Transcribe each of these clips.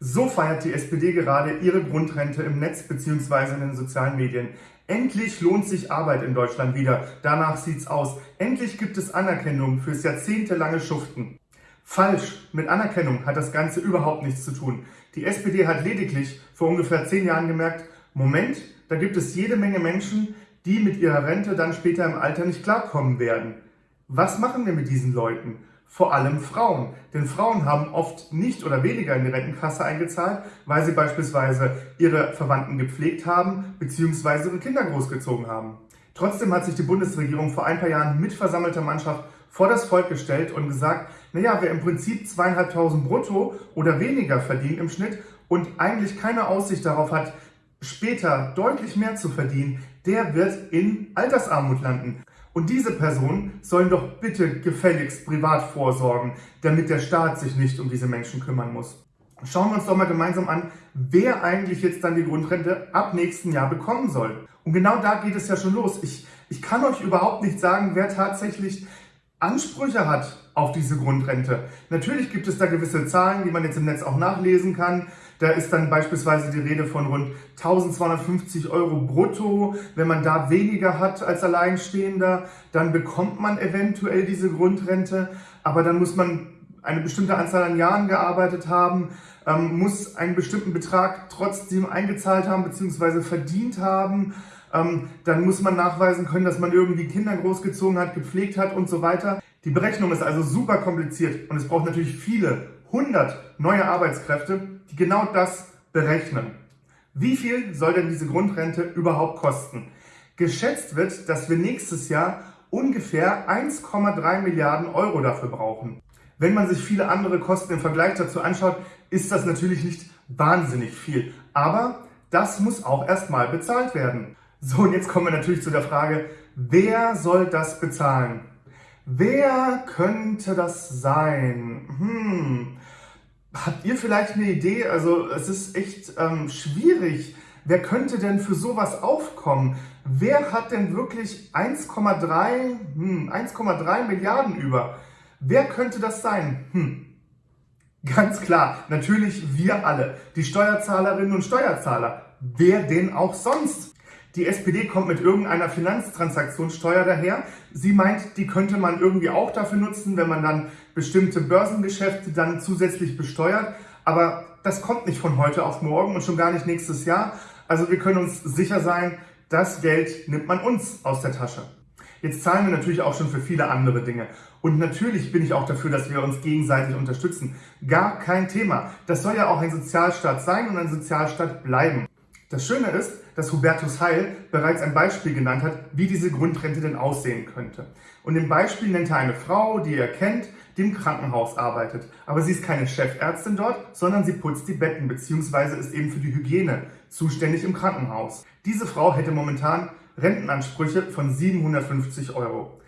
So feiert die SPD gerade ihre Grundrente im Netz bzw. in den sozialen Medien. Endlich lohnt sich Arbeit in Deutschland wieder. Danach sieht's aus. Endlich gibt es Anerkennung fürs jahrzehntelange Schuften. Falsch. Mit Anerkennung hat das Ganze überhaupt nichts zu tun. Die SPD hat lediglich vor ungefähr zehn Jahren gemerkt, Moment, da gibt es jede Menge Menschen, die mit ihrer Rente dann später im Alter nicht klarkommen werden. Was machen wir mit diesen Leuten? Vor allem Frauen. Denn Frauen haben oft nicht oder weniger in die Rentenkasse eingezahlt, weil sie beispielsweise ihre Verwandten gepflegt haben bzw. ihre Kinder großgezogen haben. Trotzdem hat sich die Bundesregierung vor ein paar Jahren mit versammelter Mannschaft vor das Volk gestellt und gesagt, naja, wer im Prinzip zweieinhalbtausend brutto oder weniger verdient im Schnitt und eigentlich keine Aussicht darauf hat, später deutlich mehr zu verdienen, der wird in Altersarmut landen. Und diese Personen sollen doch bitte gefälligst privat vorsorgen, damit der Staat sich nicht um diese Menschen kümmern muss. Schauen wir uns doch mal gemeinsam an, wer eigentlich jetzt dann die Grundrente ab nächsten Jahr bekommen soll. Und genau da geht es ja schon los. Ich, ich kann euch überhaupt nicht sagen, wer tatsächlich Ansprüche hat auf diese Grundrente. Natürlich gibt es da gewisse Zahlen, die man jetzt im Netz auch nachlesen kann. Da ist dann beispielsweise die Rede von rund 1250 Euro brutto. Wenn man da weniger hat als Alleinstehender, dann bekommt man eventuell diese Grundrente. Aber dann muss man eine bestimmte Anzahl an Jahren gearbeitet haben, ähm, muss einen bestimmten Betrag trotzdem eingezahlt haben bzw. verdient haben. Ähm, dann muss man nachweisen können, dass man irgendwie Kinder großgezogen hat, gepflegt hat und so weiter. Die Berechnung ist also super kompliziert und es braucht natürlich viele 100 neue Arbeitskräfte, die genau das berechnen. Wie viel soll denn diese Grundrente überhaupt kosten? Geschätzt wird, dass wir nächstes Jahr ungefähr 1,3 Milliarden Euro dafür brauchen. Wenn man sich viele andere Kosten im Vergleich dazu anschaut, ist das natürlich nicht wahnsinnig viel. Aber das muss auch erstmal bezahlt werden. So, und jetzt kommen wir natürlich zu der Frage, wer soll das bezahlen? Wer könnte das sein? Hm, Habt ihr vielleicht eine Idee? Also es ist echt ähm, schwierig. Wer könnte denn für sowas aufkommen? Wer hat denn wirklich 1,3 hm, 1,3 Milliarden über? Wer könnte das sein? Hm. Ganz klar, natürlich wir alle, die Steuerzahlerinnen und Steuerzahler. Wer denn auch sonst? Die SPD kommt mit irgendeiner Finanztransaktionssteuer daher. Sie meint, die könnte man irgendwie auch dafür nutzen, wenn man dann bestimmte Börsengeschäfte dann zusätzlich besteuert. Aber das kommt nicht von heute auf morgen und schon gar nicht nächstes Jahr. Also wir können uns sicher sein, das Geld nimmt man uns aus der Tasche. Jetzt zahlen wir natürlich auch schon für viele andere Dinge. Und natürlich bin ich auch dafür, dass wir uns gegenseitig unterstützen. Gar kein Thema. Das soll ja auch ein Sozialstaat sein und ein Sozialstaat bleiben. Das Schöne ist, dass Hubertus Heil bereits ein Beispiel genannt hat, wie diese Grundrente denn aussehen könnte. Und im Beispiel nennt er eine Frau, die er kennt, die im Krankenhaus arbeitet. Aber sie ist keine Chefärztin dort, sondern sie putzt die Betten bzw. ist eben für die Hygiene zuständig im Krankenhaus. Diese Frau hätte momentan Rentenansprüche von 750 Euro.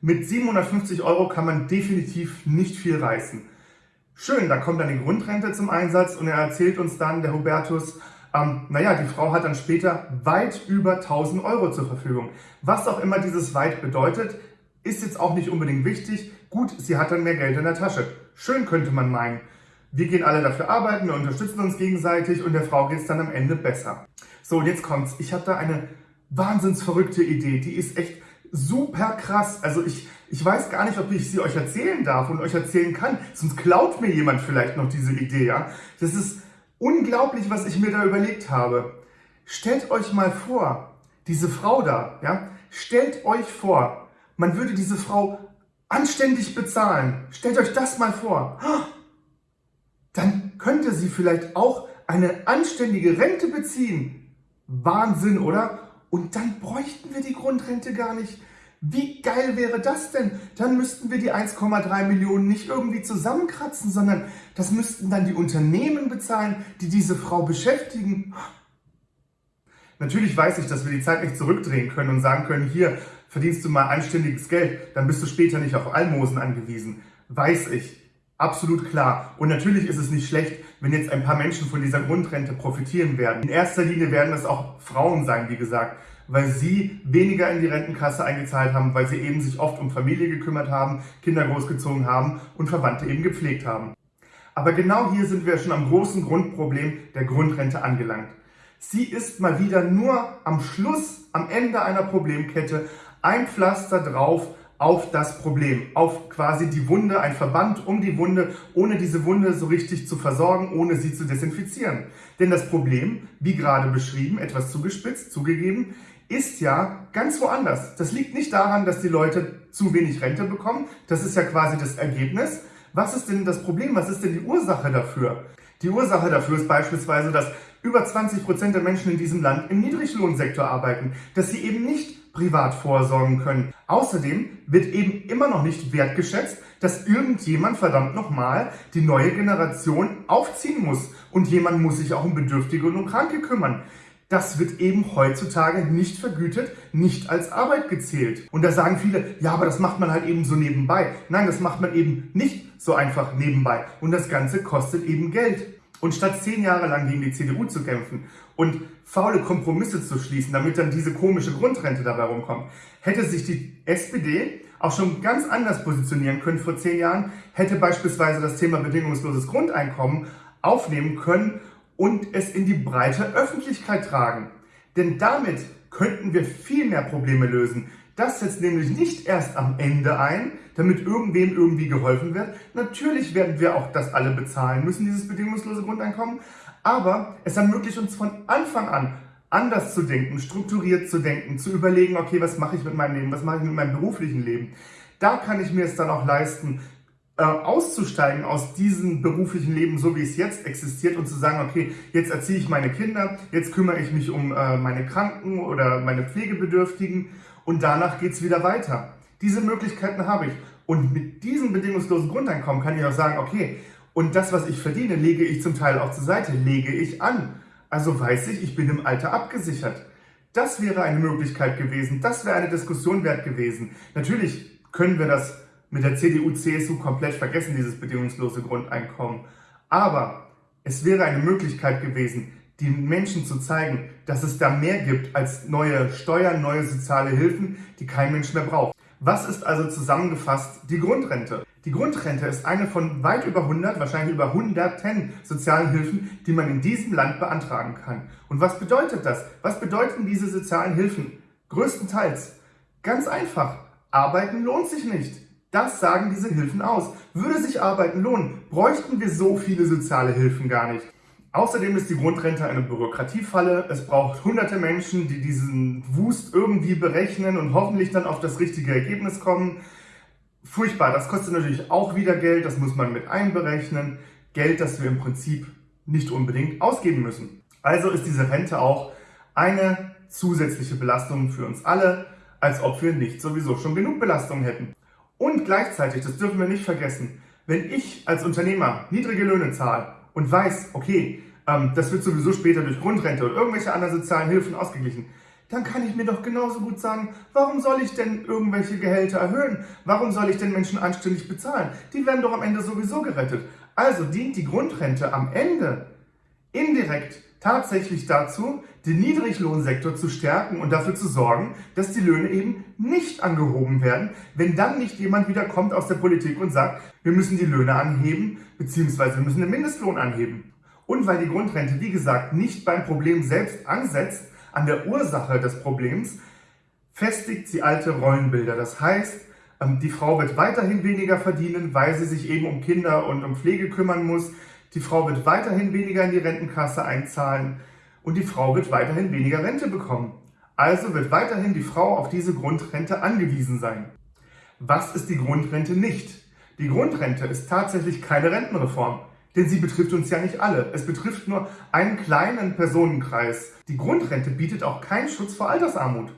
Mit 750 Euro kann man definitiv nicht viel reißen. Schön, da kommt dann die Grundrente zum Einsatz und er erzählt uns dann, der Hubertus, ähm, naja, die Frau hat dann später weit über 1000 Euro zur Verfügung. Was auch immer dieses weit bedeutet, ist jetzt auch nicht unbedingt wichtig. Gut, sie hat dann mehr Geld in der Tasche. Schön könnte man meinen. Wir gehen alle dafür arbeiten, wir unterstützen uns gegenseitig und der Frau geht es dann am Ende besser. So, und jetzt kommt's. Ich habe da eine wahnsinns verrückte Idee. Die ist echt super krass. Also ich, ich weiß gar nicht, ob ich sie euch erzählen darf und euch erzählen kann. Sonst klaut mir jemand vielleicht noch diese Idee, ja. Das ist unglaublich, was ich mir da überlegt habe. Stellt euch mal vor, diese Frau da, ja, stellt euch vor, man würde diese Frau anständig bezahlen. Stellt euch das mal vor. Dann könnte sie vielleicht auch eine anständige Rente beziehen. Wahnsinn, oder? Und dann bräuchten wir die Grundrente gar nicht. Wie geil wäre das denn? Dann müssten wir die 1,3 Millionen nicht irgendwie zusammenkratzen, sondern das müssten dann die Unternehmen bezahlen, die diese Frau beschäftigen. Natürlich weiß ich, dass wir die Zeit nicht zurückdrehen können und sagen können, hier verdienst du mal anständiges Geld, dann bist du später nicht auf Almosen angewiesen. Weiß ich. Absolut klar. Und natürlich ist es nicht schlecht, wenn jetzt ein paar Menschen von dieser Grundrente profitieren werden. In erster Linie werden es auch Frauen sein, wie gesagt weil sie weniger in die Rentenkasse eingezahlt haben, weil sie eben sich oft um Familie gekümmert haben, Kinder großgezogen haben und Verwandte eben gepflegt haben. Aber genau hier sind wir schon am großen Grundproblem der Grundrente angelangt. Sie ist mal wieder nur am Schluss, am Ende einer Problemkette ein Pflaster drauf auf das Problem, auf quasi die Wunde, ein Verband um die Wunde, ohne diese Wunde so richtig zu versorgen, ohne sie zu desinfizieren. Denn das Problem, wie gerade beschrieben, etwas zugespitzt, zugegeben, ist ja ganz woanders. Das liegt nicht daran, dass die Leute zu wenig Rente bekommen. Das ist ja quasi das Ergebnis. Was ist denn das Problem? Was ist denn die Ursache dafür? Die Ursache dafür ist beispielsweise, dass über 20 Prozent der Menschen in diesem Land im Niedriglohnsektor arbeiten, dass sie eben nicht privat vorsorgen können. Außerdem wird eben immer noch nicht wertgeschätzt, dass irgendjemand verdammt nochmal die neue Generation aufziehen muss. Und jemand muss sich auch um Bedürftige und um Kranke kümmern. Das wird eben heutzutage nicht vergütet, nicht als Arbeit gezählt. Und da sagen viele, ja, aber das macht man halt eben so nebenbei. Nein, das macht man eben nicht so einfach nebenbei. Und das Ganze kostet eben Geld. Und statt zehn Jahre lang gegen die CDU zu kämpfen und faule Kompromisse zu schließen, damit dann diese komische Grundrente dabei rumkommt, hätte sich die SPD auch schon ganz anders positionieren können vor zehn Jahren, hätte beispielsweise das Thema bedingungsloses Grundeinkommen aufnehmen können und es in die breite Öffentlichkeit tragen. Denn damit könnten wir viel mehr Probleme lösen. Das setzt nämlich nicht erst am Ende ein, damit irgendwem irgendwie geholfen wird. Natürlich werden wir auch das alle bezahlen müssen, dieses bedingungslose Grundeinkommen. Aber es ermöglicht uns von Anfang an anders zu denken, strukturiert zu denken, zu überlegen, okay, was mache ich mit meinem Leben, was mache ich mit meinem beruflichen Leben. Da kann ich mir es dann auch leisten, äh, auszusteigen aus diesem beruflichen Leben, so wie es jetzt existiert und zu sagen, okay, jetzt erziehe ich meine Kinder, jetzt kümmere ich mich um äh, meine Kranken oder meine Pflegebedürftigen und danach geht es wieder weiter. Diese Möglichkeiten habe ich. Und mit diesem bedingungslosen Grundeinkommen kann ich auch sagen, okay, und das, was ich verdiene, lege ich zum Teil auch zur Seite, lege ich an. Also weiß ich, ich bin im Alter abgesichert. Das wäre eine Möglichkeit gewesen, das wäre eine Diskussion wert gewesen. Natürlich können wir das mit der CDU, CSU komplett vergessen, dieses bedingungslose Grundeinkommen. Aber es wäre eine Möglichkeit gewesen, den Menschen zu zeigen, dass es da mehr gibt als neue Steuern, neue soziale Hilfen, die kein Mensch mehr braucht. Was ist also zusammengefasst die Grundrente? Die Grundrente ist eine von weit über 100, wahrscheinlich über 110 sozialen Hilfen, die man in diesem Land beantragen kann. Und was bedeutet das? Was bedeuten diese sozialen Hilfen? Größtenteils. Ganz einfach. Arbeiten lohnt sich nicht. Das sagen diese Hilfen aus. Würde sich Arbeiten lohnen, bräuchten wir so viele soziale Hilfen gar nicht. Außerdem ist die Grundrente eine Bürokratiefalle. Es braucht hunderte Menschen, die diesen Wust irgendwie berechnen und hoffentlich dann auf das richtige Ergebnis kommen. Furchtbar, das kostet natürlich auch wieder Geld, das muss man mit einberechnen. Geld, das wir im Prinzip nicht unbedingt ausgeben müssen. Also ist diese Rente auch eine zusätzliche Belastung für uns alle, als ob wir nicht sowieso schon genug Belastung hätten. Und gleichzeitig, das dürfen wir nicht vergessen, wenn ich als Unternehmer niedrige Löhne zahle und weiß, okay, ähm, das wird sowieso später durch Grundrente oder irgendwelche anderen sozialen Hilfen ausgeglichen, dann kann ich mir doch genauso gut sagen, warum soll ich denn irgendwelche Gehälter erhöhen? Warum soll ich denn Menschen anständig bezahlen? Die werden doch am Ende sowieso gerettet. Also dient die Grundrente am Ende indirekt tatsächlich dazu, den Niedriglohnsektor zu stärken und dafür zu sorgen, dass die Löhne eben nicht angehoben werden, wenn dann nicht jemand wieder kommt aus der Politik und sagt, wir müssen die Löhne anheben, beziehungsweise wir müssen den Mindestlohn anheben. Und weil die Grundrente, wie gesagt, nicht beim Problem selbst ansetzt, an der Ursache des Problems, festigt sie alte Rollenbilder. Das heißt, ähm, die Frau wird weiterhin weniger verdienen, weil sie sich eben um Kinder und um Pflege kümmern muss. Die Frau wird weiterhin weniger in die Rentenkasse einzahlen und die Frau wird weiterhin weniger Rente bekommen. Also wird weiterhin die Frau auf diese Grundrente angewiesen sein. Was ist die Grundrente nicht? Die Grundrente ist tatsächlich keine Rentenreform, denn sie betrifft uns ja nicht alle. Es betrifft nur einen kleinen Personenkreis. Die Grundrente bietet auch keinen Schutz vor Altersarmut.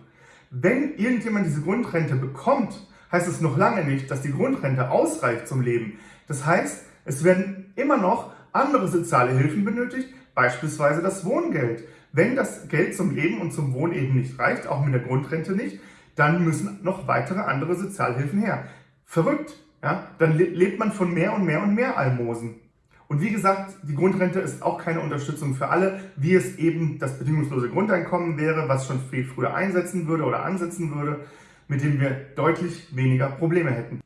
Wenn irgendjemand diese Grundrente bekommt, heißt es noch lange nicht, dass die Grundrente ausreicht zum Leben. Das heißt, es werden immer noch andere soziale Hilfen benötigt, beispielsweise das Wohngeld. Wenn das Geld zum Leben und zum Wohnen eben nicht reicht, auch mit der Grundrente nicht, dann müssen noch weitere andere Sozialhilfen her. Verrückt, ja? Dann lebt man von mehr und mehr und mehr Almosen. Und wie gesagt, die Grundrente ist auch keine Unterstützung für alle, wie es eben das bedingungslose Grundeinkommen wäre, was schon viel früher einsetzen würde oder ansetzen würde, mit dem wir deutlich weniger Probleme hätten.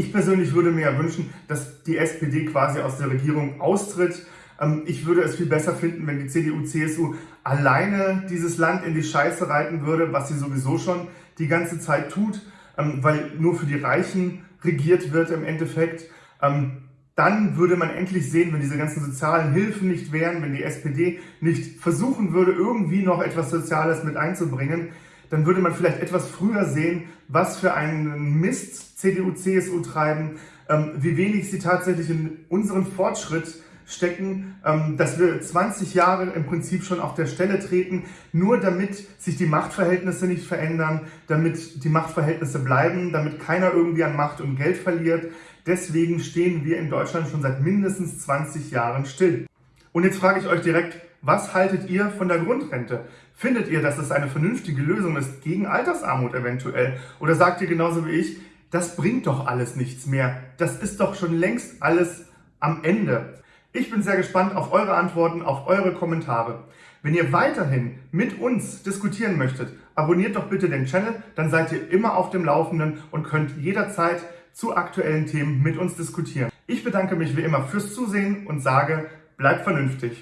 Ich persönlich würde mir ja wünschen, dass die SPD quasi aus der Regierung austritt. Ähm, ich würde es viel besser finden, wenn die CDU, CSU alleine dieses Land in die Scheiße reiten würde, was sie sowieso schon die ganze Zeit tut, ähm, weil nur für die Reichen regiert wird im Endeffekt. Ähm, dann würde man endlich sehen, wenn diese ganzen sozialen Hilfen nicht wären, wenn die SPD nicht versuchen würde, irgendwie noch etwas Soziales mit einzubringen, dann würde man vielleicht etwas früher sehen, was für einen Mist CDU, CSU treiben, ähm, wie wenig sie tatsächlich in unseren Fortschritt stecken, ähm, dass wir 20 Jahre im Prinzip schon auf der Stelle treten, nur damit sich die Machtverhältnisse nicht verändern, damit die Machtverhältnisse bleiben, damit keiner irgendwie an Macht und Geld verliert. Deswegen stehen wir in Deutschland schon seit mindestens 20 Jahren still. Und jetzt frage ich euch direkt, was haltet ihr von der Grundrente? Findet ihr, dass es eine vernünftige Lösung ist gegen Altersarmut eventuell? Oder sagt ihr genauso wie ich, das bringt doch alles nichts mehr. Das ist doch schon längst alles am Ende. Ich bin sehr gespannt auf eure Antworten, auf eure Kommentare. Wenn ihr weiterhin mit uns diskutieren möchtet, abonniert doch bitte den Channel, dann seid ihr immer auf dem Laufenden und könnt jederzeit zu aktuellen Themen mit uns diskutieren. Ich bedanke mich wie immer fürs Zusehen und sage, bleibt vernünftig.